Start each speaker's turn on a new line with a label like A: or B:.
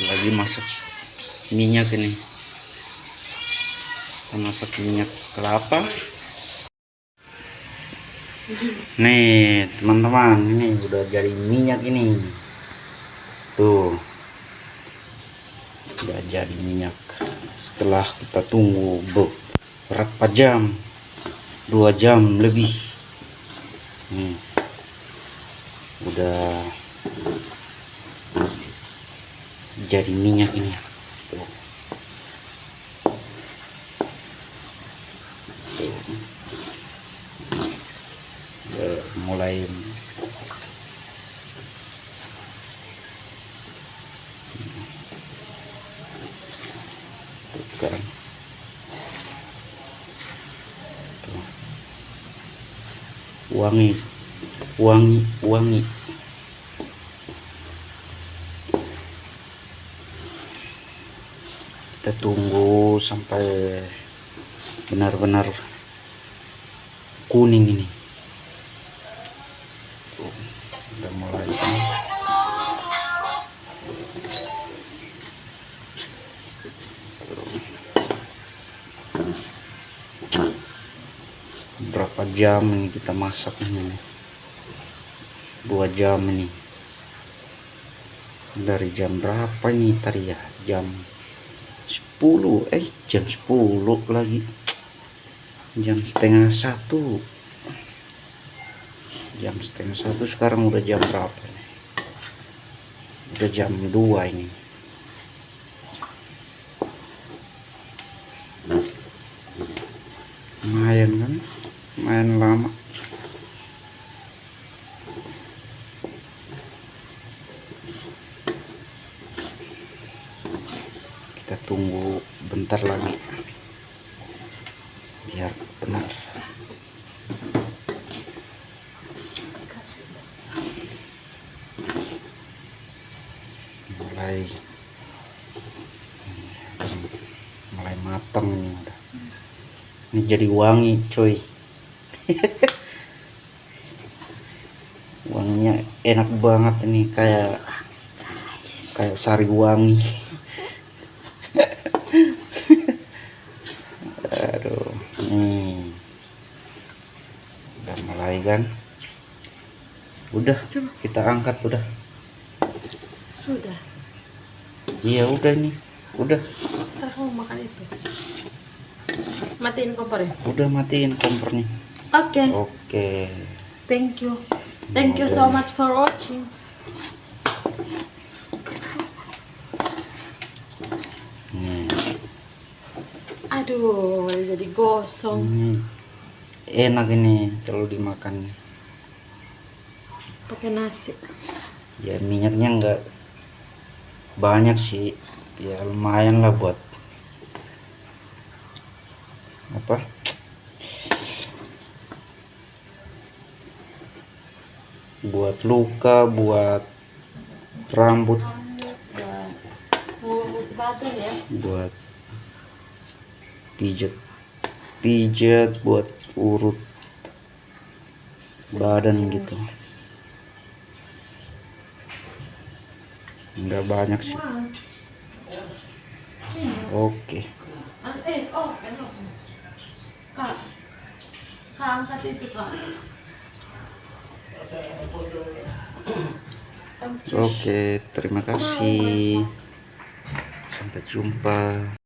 A: lagi masak minyak ini. Kita minyak kelapa. Nih teman-teman ini udah jadi minyak ini. Tuh. Udah jadi minyak. Setelah kita tunggu berapa jam dua jam lebih. Nih. Udah jadi minyak ini. Udah mulai wangi. Wangi. Wangi kita tunggu sampai benar-benar kuning ini. Udah mulai kan. berapa jam ini kita masak ini? Dua jam ini. Dari jam berapa ini tadi ya? Jam 10 eh jam 10 lagi. Jam setengah satu. Jam setengah satu sekarang udah jam berapa nih? Udah jam 2 ini. Lumayan kan? Lumayan lama kita tunggu bentar lagi. Biar benar. Mulai. Mulai matang ini udah. Ini jadi wangi cuy wanginya enak banget ini kayak kayak sari wangi aduh nih udah mulai kan udah kita angkat udah
B: Sudah.
A: iya udah nih udah
B: Ntar kamu makan itu. Matiin kompornya.
A: udah matiin kompornya
B: Oke.
A: oke
B: Thank you. Thank you so much for watching.
A: nih
B: Aduh, jadi gosong.
A: ini enak ini kalau dimakan
B: Pakai nasi.
A: ya minyaknya enggak banyak sih ya lumayan lah buat apa buat luka buat rambut
B: Buat badan ya.
A: buat pijet pijet buat urut badan gitu enggak banyak sih oke
B: Eh, oh, enak. Kak. Kak, angkat itu, Kak.
A: oke terima kasih sampai jumpa